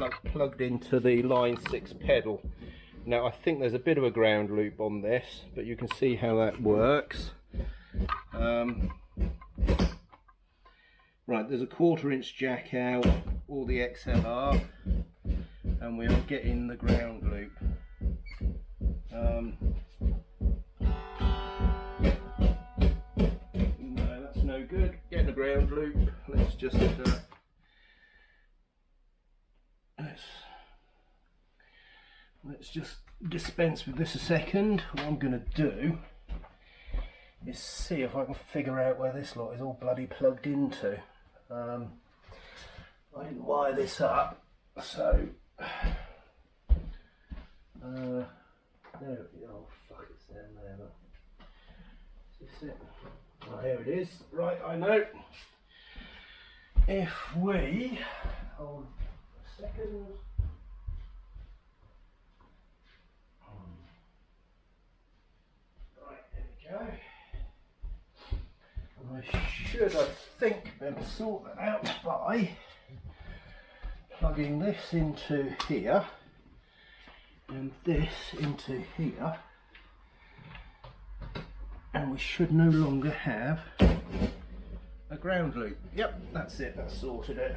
plug, plugged into the line 6 pedal. Now I think there's a bit of a ground loop on this, but you can see how that works. Um, right, there's a quarter inch jack out, all the XLR, and we are getting the ground loop. Um, no, that's no good. Getting the ground loop. Let's just uh, let's let's just dispense with this a second. What I'm going to do is see if I can figure out where this lot is all bloody plugged into. Um, I didn't wire this up, so. Uh, there, oh fuck, it's down there. Is this it? Oh, here it is. Right, I know. If we hold a second. Right, there we go. I should, I think, be able to sort that out by plugging this into here and this into here and we should no longer have a ground loop. Yep, that's it, that's sorted it.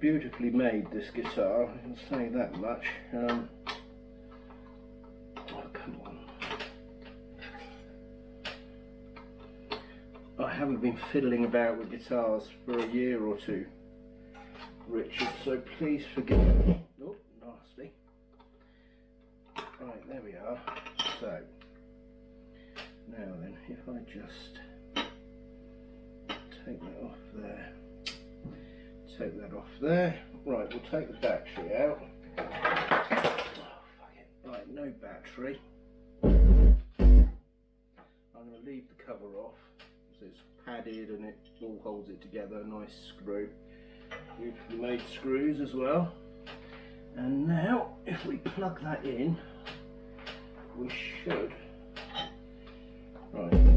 Beautifully made this guitar, I can say that much. Um, oh, come on. I haven't been fiddling about with guitars for a year or two. Richard, so please forgive me. Oh, nasty. Right, there we are. So, now then, if I just take that off there, take that off there. Right, we'll take the battery out. Oh, right, no battery. I'm going to leave the cover off because it's padded and it all holds it together, nice screw beautifully made screws as well and now if we plug that in we should right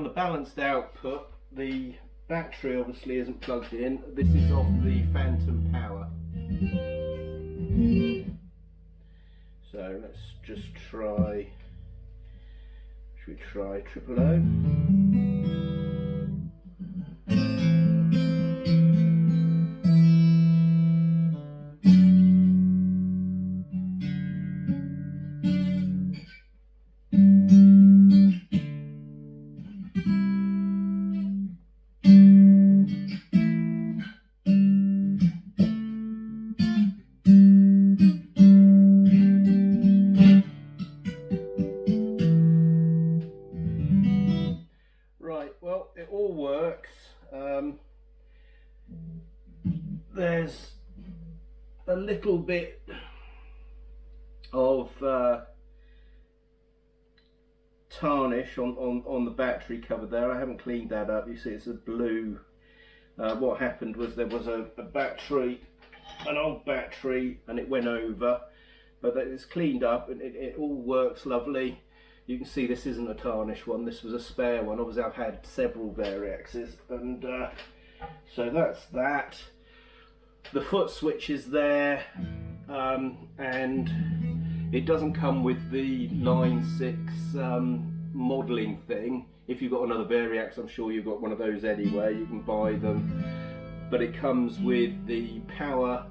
on the balanced output the battery obviously isn't plugged in this is off the phantom power so let's just try should we try triple O? There's a little bit of uh, tarnish on, on, on the battery cover there. I haven't cleaned that up. You see it's a blue. Uh, what happened was there was a, a, battery, an old battery, and it went over. But it's cleaned up and it, it all works lovely. You can see this isn't a tarnish one. This was a spare one. Obviously I've had several Variaxes. And uh, so that's that the foot switch is there um, and it doesn't come with the line 6 um, modelling thing if you've got another Variax, I'm sure you've got one of those anyway. You can buy them, but it comes with the power.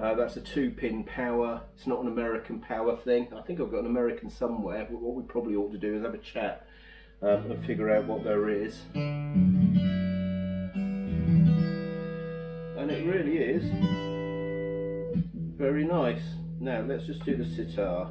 Uh, that's a two-pin power. It's not an American power thing. I think I've got an American somewhere. But what we probably ought to do is have a chat um, and figure out what there is. And it really is very nice. Now let's just do the sitar.